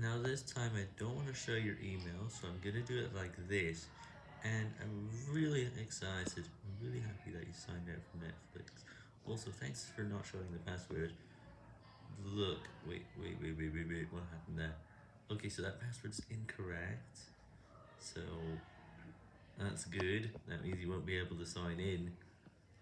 Now this time I don't want to show your email, so I'm going to do it like this, and I'm really excited, I'm really happy that you signed up for Netflix. Also, thanks for not showing the password. Look, wait, wait, wait, wait, wait, wait, what happened there? Okay, so that password's incorrect, so that's good, that means you won't be able to sign in.